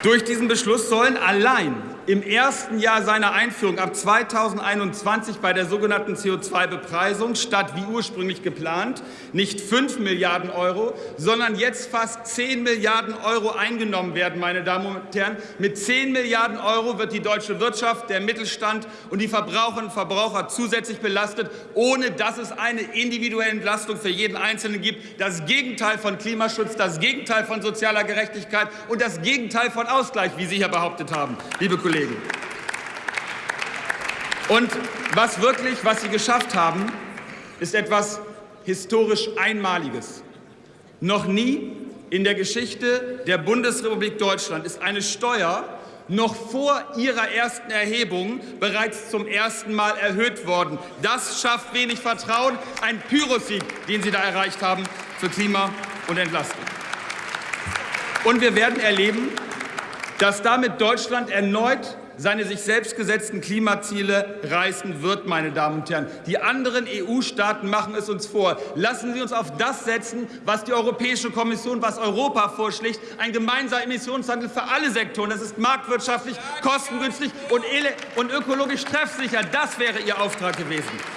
Durch diesen Beschluss sollen allein im ersten Jahr seiner Einführung ab 2021 bei der sogenannten CO2-Bepreisung statt wie ursprünglich geplant nicht 5 Milliarden Euro, sondern jetzt fast 10 Milliarden Euro eingenommen werden. Meine Damen und Herren. Mit 10 Milliarden Euro wird die deutsche Wirtschaft, der Mittelstand und die Verbraucherinnen und Verbraucher zusätzlich belastet, ohne dass es eine individuelle Entlastung für jeden Einzelnen gibt. Das Gegenteil von Klimaschutz, das Gegenteil von sozialer Gerechtigkeit und das Gegenteil von Ausgleich, wie Sie hier behauptet haben, liebe Kollegen. Und was wirklich, was Sie geschafft haben, ist etwas historisch Einmaliges. Noch nie in der Geschichte der Bundesrepublik Deutschland ist eine Steuer noch vor ihrer ersten Erhebung bereits zum ersten Mal erhöht worden. Das schafft wenig Vertrauen. Ein Pyrrhussieg, den Sie da erreicht haben für Klima und Entlastung. Und wir werden erleben, dass damit Deutschland erneut seine sich selbst gesetzten Klimaziele reißen wird, meine Damen und Herren. Die anderen EU-Staaten machen es uns vor. Lassen Sie uns auf das setzen, was die Europäische Kommission, was Europa vorschlägt, ein gemeinsamer Emissionshandel für alle Sektoren. Das ist marktwirtschaftlich, kostengünstig und, und ökologisch treffsicher. Das wäre Ihr Auftrag gewesen.